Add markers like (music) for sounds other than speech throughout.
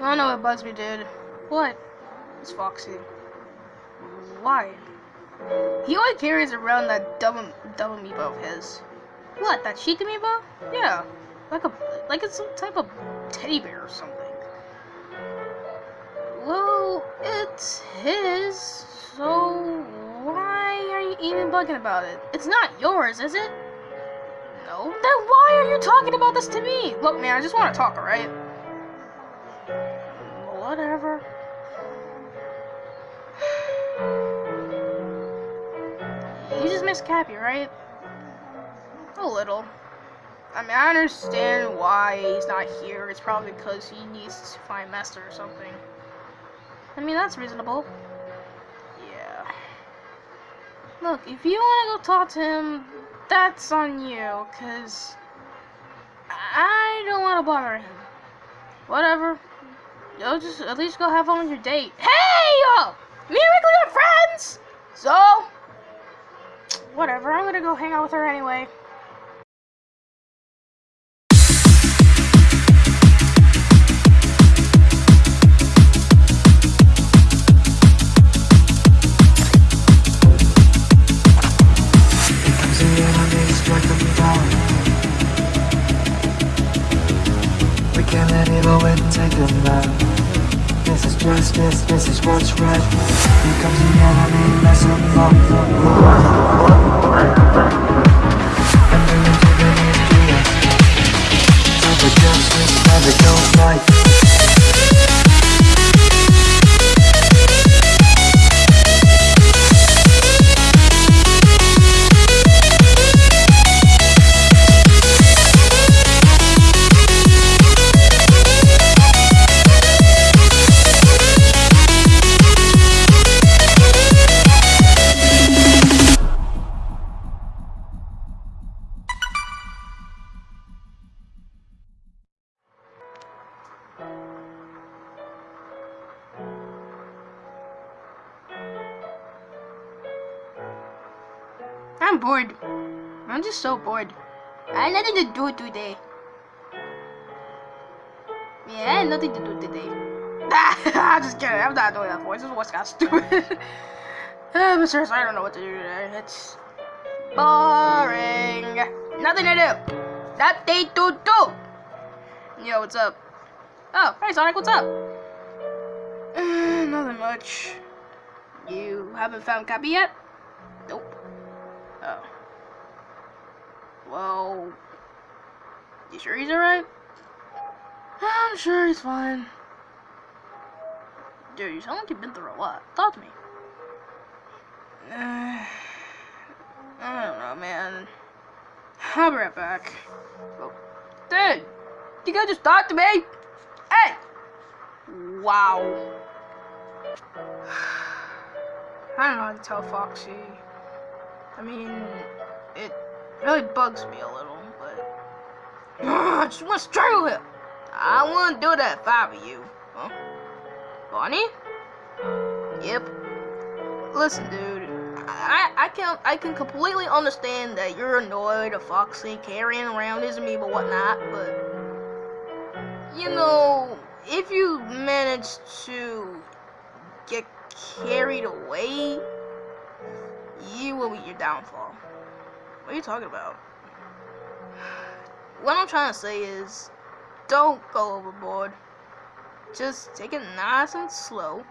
I don't know what bugs me, dude. What? It's Foxy. Why? He always carries around that dumb, dumb amiibo of his. What? That Sheik amiibo? Yeah, like a, like it's some type of teddy bear or something. Well, it's his, so why are you even bugging about it? It's not yours, is it? No. Then why are you talking about this to me? Look, man, I just want to talk, alright? Whatever. You just miss Cappy, right? A little. I mean, I understand why he's not here. It's probably because he needs to find Master or something. I mean, that's reasonable. Yeah. Look, if you want to go talk to him, that's on you, because I don't want to bother him. Whatever. You'll just at least go have fun with your date. Hey, yo! Me and Wrigley are friends! So, whatever. I'm gonna go hang out with her anyway. We can't let it go and take them out. This is justice, this is what's right. Here comes the enemy, mess up. And bring to the knees, us. Time for justice, go fight. I'm bored. I'm just so bored. I had nothing to do today. Yeah, I had nothing to do today. (laughs) I'm just kidding. I'm not doing that voice. This voice got stupid. (laughs) uh, but seriously, I don't know what to do today. It's boring. Nothing to do. Nothing to do. Yo, what's up? Oh, hey Sonic, what's up? Uh, (sighs) nothing much. You haven't found Cappy yet? Nope. Oh. Well, you sure he's alright? I'm sure he's fine. Dude, you sound like you've been through a lot. Talk to me. Uh, (sighs) I don't know, man. I'll be right back. Oh. Dude, you guys just talk to me? Hey! Wow. (sighs) I don't know how to tell Foxy. I mean, it really bugs me a little, but (sighs) I just want to strangle him. I wouldn't do that if I were you. Huh? Bonnie? Yep. Listen, dude. I I can I can completely understand that you're annoyed at Foxy carrying around his amiibo whatnot, but you know, if you manage to get carried away you will be your downfall. What are you talking about? What I'm trying to say is, don't go overboard. Just take it nice and slow.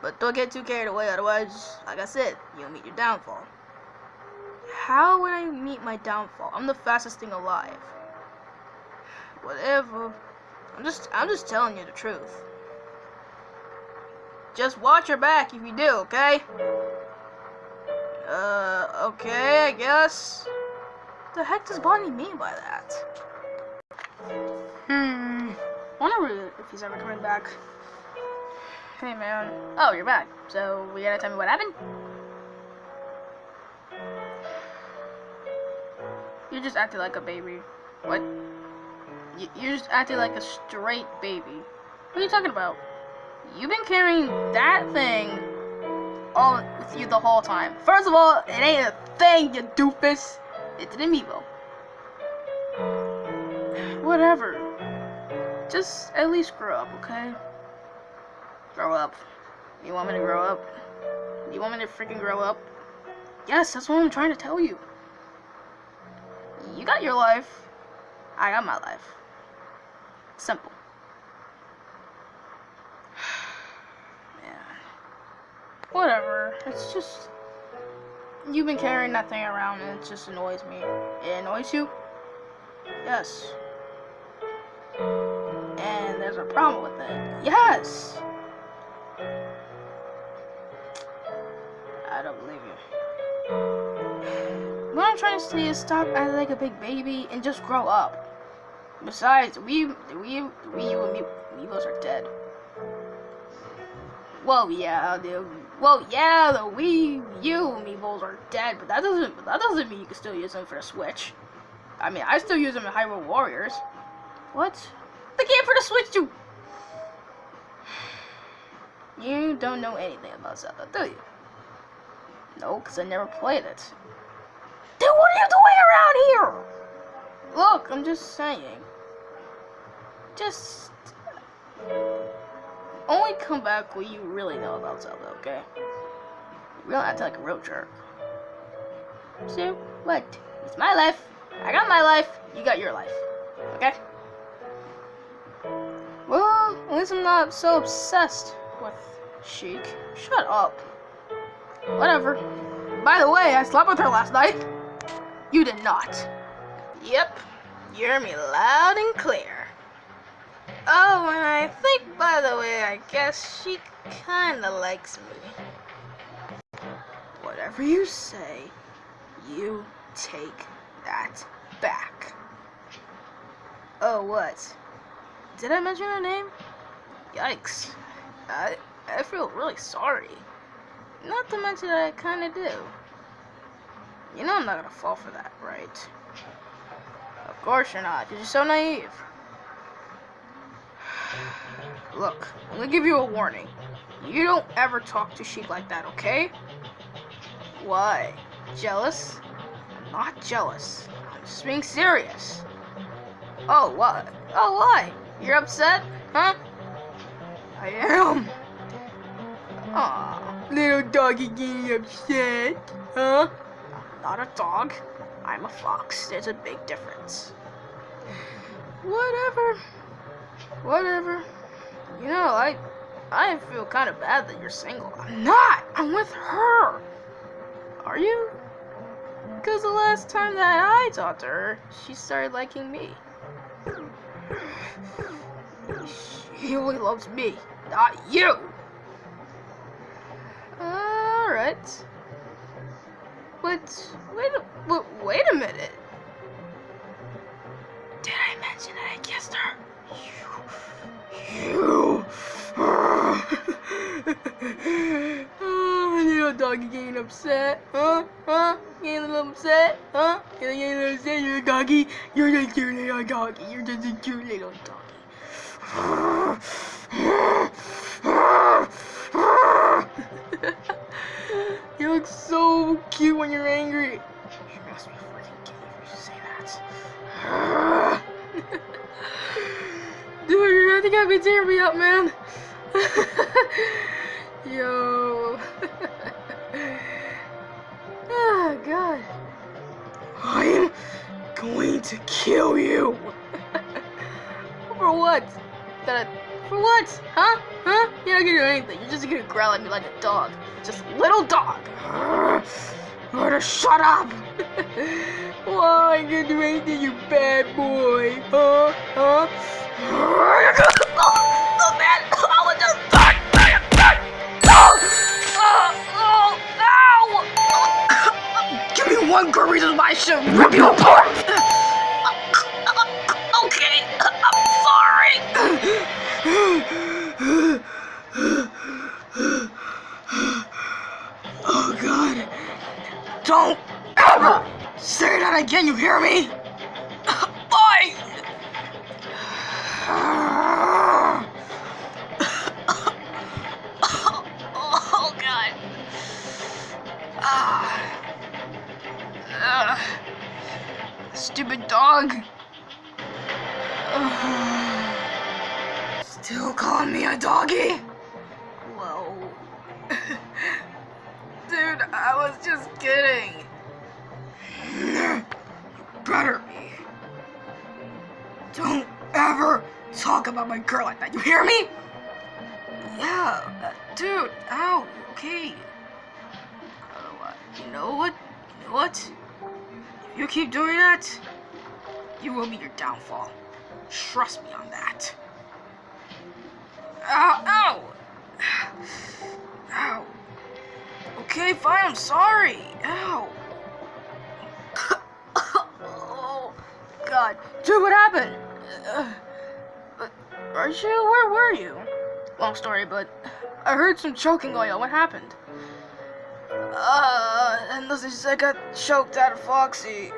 But don't get too carried away, otherwise, like I said, you'll meet your downfall. How would I meet my downfall? I'm the fastest thing alive. Whatever. I'm just I'm just telling you the truth. Just watch your back if you do, okay? Uh, okay, I guess. The heck does Bonnie mean by that? Hmm. Wonder if he's ever coming back. Hey, man. Oh, you're back. So, we gotta tell me what happened? You're just acting like a baby. What? You're just acting like a straight baby. What are you talking about? You've been carrying that thing all with you the whole time. First of all, it ain't a thing, you doofus. It's an amiibo. Whatever. just at least grow up, okay? Grow up. You want me to grow up? You want me to freaking grow up? Yes, that's what I'm trying to tell you. You got your life. I got my life. Simple. Whatever. It's just. You've been carrying that thing around and it just annoys me. It annoys you? Yes. And there's a problem with it. Yes! I don't believe you. What I'm trying to say is stop acting like a big baby and just grow up. Besides, we, we, we, you and me, Amiibos are dead. Well, yeah, the, well, yeah, the Wii U Amiibos are dead, but that doesn't, that doesn't mean you can still use them for the Switch. I mean, I still use them in Hyrule Warriors. What? The game for the Switch too. (sighs) You don't know anything about Zelda, do you? No, because I never played it. Then what are you doing around here? Look, I'm just saying. Just... Only come back when you really know about Zelda, okay? You don't act like a real jerk. So, what? It's my life. I got my life. You got your life. Okay? Well, at least I'm not so obsessed with Sheik. Shut up. Whatever. By the way, I slept with her last night. You did not. Yep. You hear me loud and clear. Oh, and I think, by the way, I guess she kinda likes me. Whatever you say, you take that back. Oh, what? Did I mention her name? Yikes. I, I feel really sorry. Not to mention that I kinda do. You know I'm not gonna fall for that, right? Of course you're not, because you're so naive. Look, I'm gonna give you a warning. You don't ever talk to Sheik like that, okay? Why? Jealous? I'm not jealous. I'm just being serious. Oh, what? Oh, why? You're upset? Huh? I am. Aw, little doggy getting upset, huh? Not a dog. I'm a fox. There's a big difference. (sighs) Whatever. Whatever. You know, I I feel kind of bad that you're single. I'm not. I'm with her. Are you? Because the last time that I talked to her, she started liking me. She only loves me, not you. Alright. But wait but wait a minute. Did I mention that I kissed her? You oh, little doggy getting upset, huh? Huh? Getting a little upset, huh? Getting a little upset, a doggy. You're just a cute little doggy. You're just a cute little doggy. (laughs) you look so cute when you're angry. You must be freaking gay if you say that. I think I've been tearing me up, man. (laughs) Yo. oh, (laughs) God. I'm going to kill you. (laughs) For what? That for what? Huh? Huh? You're not gonna do anything. You're just gonna growl at me like a dog. Just little dog. (sighs) Murder, shut up! Why are you gonna do anything, you bad boy? Huh? Huh? oh, (coughs) Give me one good reason why I should rip you apart! Hear me? Bye! Oh god. Ah. Stupid dog. Still calling me a doggy? Whoa. (laughs) Dude, I was just kidding. Better be. Don't ever talk about my girl like that, you hear me? Yeah, uh, dude, ow, okay. Uh, you know what? You know what? If you keep doing that, you will be your downfall. Trust me on that. Ow, ow! (sighs) Ow. Okay, fine, I'm sorry. Ow. God. Dude, what happened? Uh, uh, you, where were you? Long story, but I heard some choking going on. What happened? Uh, and listen, I got choked out of Foxy.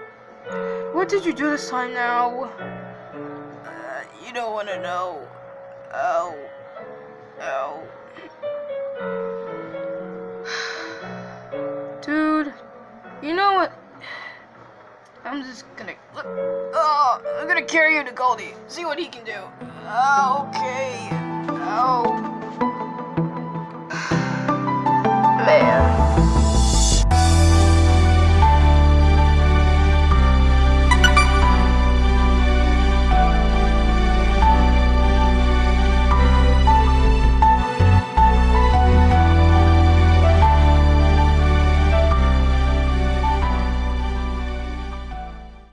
What did you do this time now? Uh, you don't want to know. Oh. Oh. (sighs) Dude, you know what? I'm just gonna. Look. Oh, I'm gonna carry you to Goldie. See what he can do. Okay. Oh.